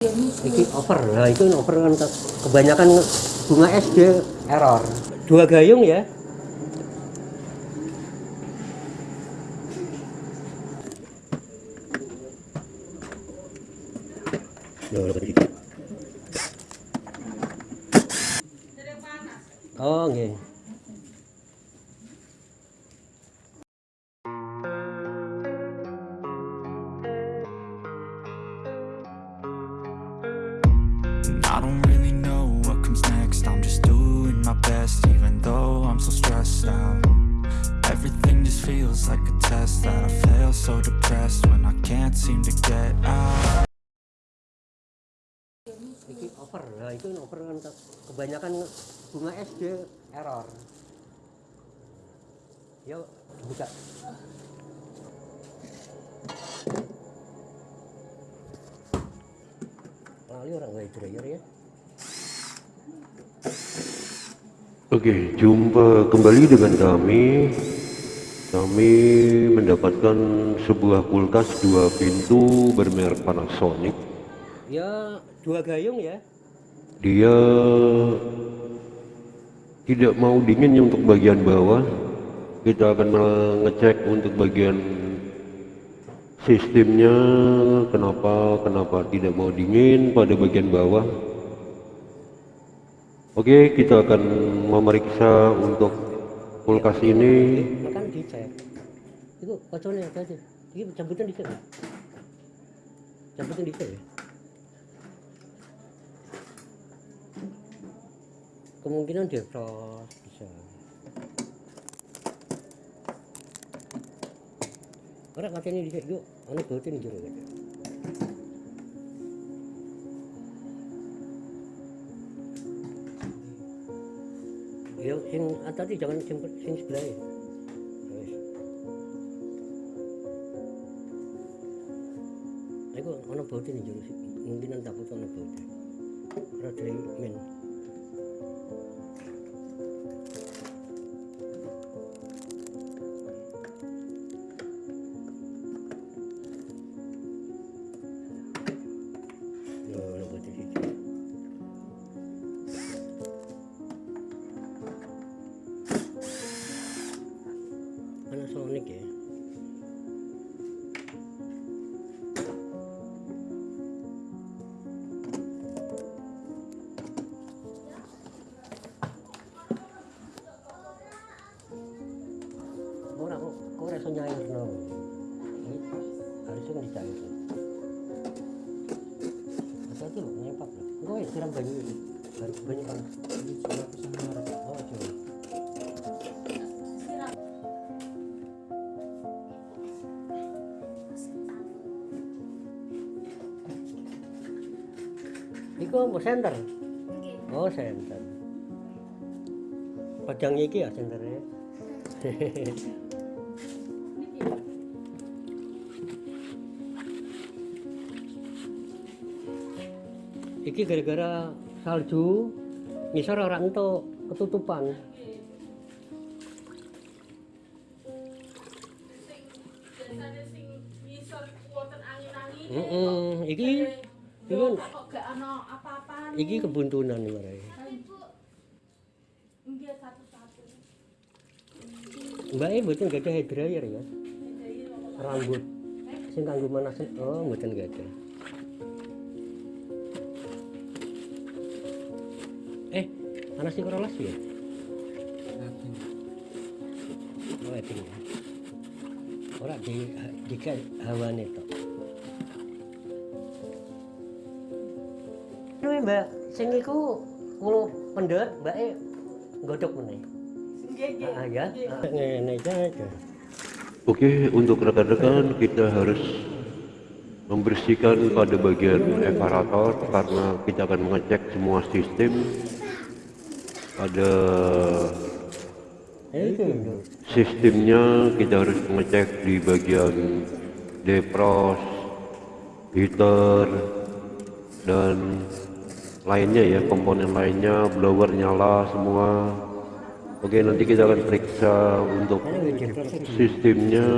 Iki over, nah itu over kan ke- kebanyakan bunga dia error. Dua gayung ya. Oh. And so depressed when I can't seem to get out Iki over, nah itu over kan ke- kebanyakan bunga dia error. Yuk, buka. Lali orang nggak dryer ya. Oke, jumpa kembali dengan kami. Kami mendapatkan sebuah kulkas dua pintu bermerek Panasonic. Ya, dua gayung ya. Dia tidak mau dinginnya untuk bagian bawah. Kita akan mengecek untuk bagian sistemnya kenapa kenapa tidak mau dingin pada bagian bawah. Oke, kita akan memeriksa untuk kulkas ini dicek. Itu apa aja? Ini cabutan dicek. ya? Cabutan dicek ya. Kemungkinan dia frost bisa. Orang katanya dicek yuk, anak bautin jero katanya. Ya, sing tadi jangan sing, sing sebelah ya. போட்டு நெஞ்சு ஊசி இங்கிருந்து அந்த பக்கம் போட்டு அப்புறம் treatment Enggak ya siram banyu ini. Baru banyu panas. Oh, coba. Iku apa senter? Oh, senter. Padangnya iki ya senternya. Iki gara-gara salju ngisor ora entuk ketutupan. angin-angin Heeh, iki iki kan- iki kebuntunan nggih satu-satu Mbak e mboten gak ada hair dryer ya. Rambut sing kanggo manasen oh mboten gak ada. Eh, panas di korolas ya? Oh, eting ya. Ora di di hawane tok. Anu Mbak, sing iku kulo pendet, Mbak e godhok meneh. nggih nggih Ah ya, Ah, ngene aja. Oke, untuk rekan-rekan kita harus membersihkan pada bagian evaporator karena kita akan mengecek semua sistem Eh, itu. sistemnya kita harus mengecek di bagian defrost, heater dan lainnya ya komponen lainnya blower nyala semua. Oke nanti kita akan periksa untuk sistemnya.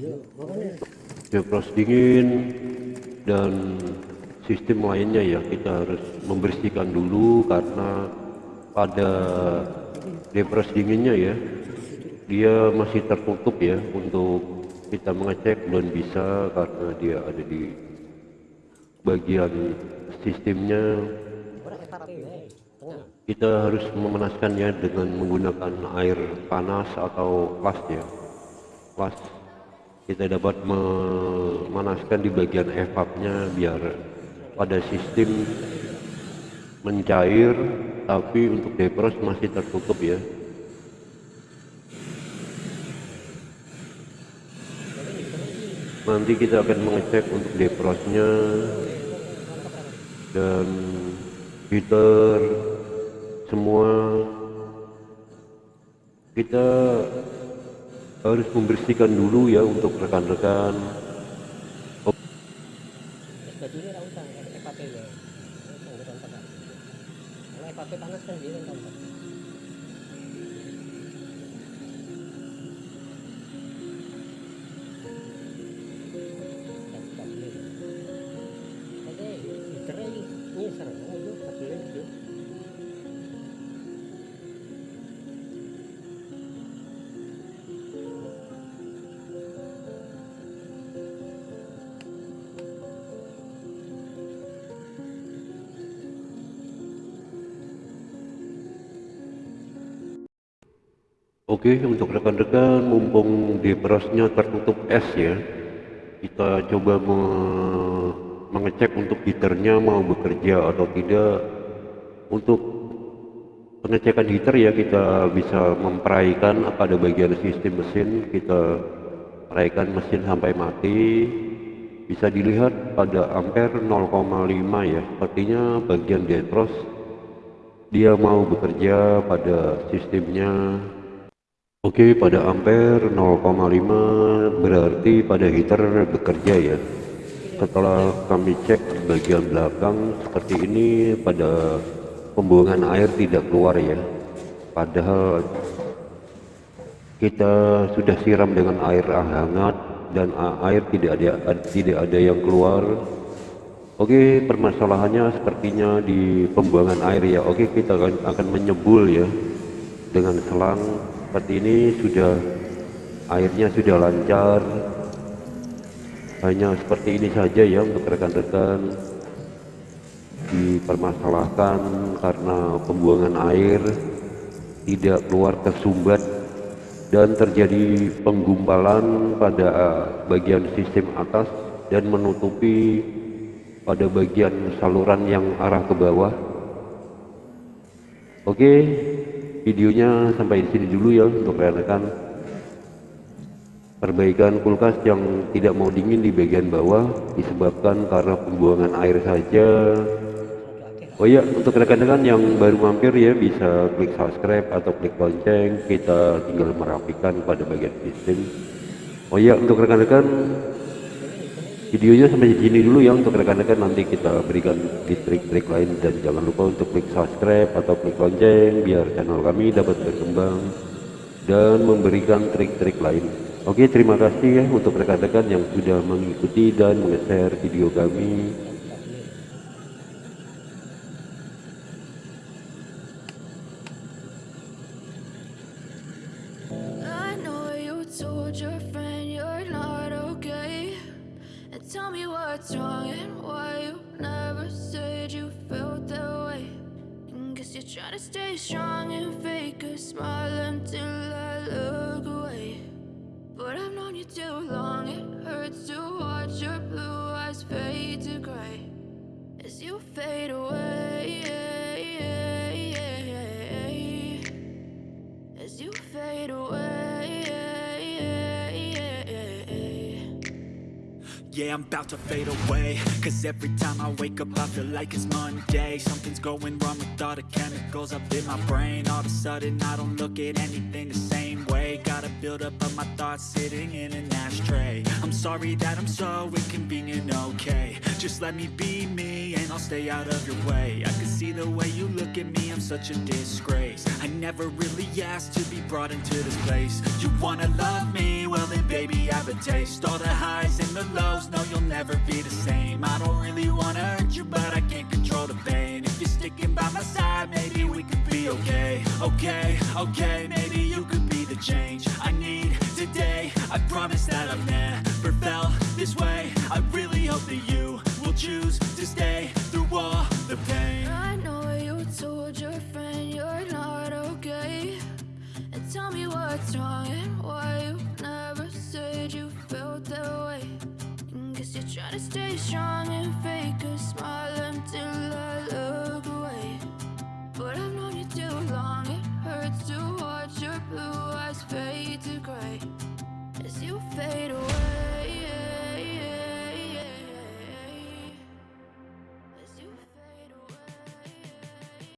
Iya, defrost dingin dan sistem lainnya ya. Kita harus membersihkan dulu karena pada depres dinginnya ya dia masih tertutup ya. Untuk kita mengecek belum bisa karena dia ada di bagian sistemnya. Kita harus memanaskannya dengan menggunakan air panas atau flash ya. Flash kita dapat memanaskan di bagian evapnya biar pada sistem mencair tapi untuk defrost masih tertutup ya. Nanti kita akan mengecek untuk defrostnya. Dan heater semua. Kita harus membersihkan dulu ya untuk rekan-rekan kan dia Oke untuk rekan-rekan mumpung defrostnya tertutup es ya kita coba me- mengecek untuk heaternya mau bekerja atau tidak. Untuk pengecekan heater ya kita bisa memperaikan pada bagian sistem mesin kita peraikan mesin sampai mati. Bisa dilihat pada ampere 0,5 ya sepertinya bagian defrost dia mau bekerja pada sistemnya Oke, pada ampere 0,5 berarti pada heater bekerja ya. Setelah kami cek bagian belakang seperti ini pada pembuangan air tidak keluar ya. Padahal kita sudah siram dengan air hangat dan air tidak ada tidak ada yang keluar. Oke, permasalahannya sepertinya di pembuangan air ya. Oke, kita akan, akan menyebul ya dengan selang seperti ini sudah airnya sudah lancar. Hanya seperti ini saja ya untuk rekan-rekan. Dipermasalahkan karena pembuangan air tidak keluar tersumbat dan terjadi penggumpalan pada bagian sistem atas dan menutupi pada bagian saluran yang arah ke bawah. Oke, videonya sampai di sini dulu ya untuk rekan-rekan. Perbaikan kulkas yang tidak mau dingin di bagian bawah disebabkan karena pembuangan air saja. Oh ya, untuk rekan-rekan yang baru mampir ya bisa klik subscribe atau klik lonceng. Kita tinggal merapikan pada bagian sistem. Oh ya, untuk rekan-rekan videonya sampai sini dulu ya untuk rekan-rekan. Nanti kita berikan di trik-trik lain. Dan jangan lupa untuk klik subscribe atau klik lonceng biar channel kami dapat berkembang dan memberikan trik-trik lain. Oke terima kasih ya untuk rekan-rekan yang sudah mengikuti dan meng-share video kami tell me what's wrong and why you never said you felt that way. And guess you're trying to stay strong and fake a smile until I look away. But I've known you too long, it hurts to watch your blue eyes fade to gray as you fade away. Yeah, I'm about to fade away. Cause every time I wake up I feel like it's Monday. Something's going wrong with all the chemicals up in my brain. All of a sudden I don't look at anything the same way. Gotta build up of my thoughts sitting in an ashtray. I'm sorry that I'm so inconvenient, okay. Just let me be me and I'll stay out of your way. I can see the way look at me, I'm such a disgrace. I never really asked to be brought into this place. You wanna love me? Well then baby I have a taste. All the highs and the lows, no you'll never be the same. I don't really wanna hurt you, but I can't control the pain. If you're sticking by my side, maybe we could be okay. Okay, okay, maybe you could Gotta stay strong and fake a smile until I look away. But I've known you too long, it hurts to watch your blue eyes fade to gray As you fade away.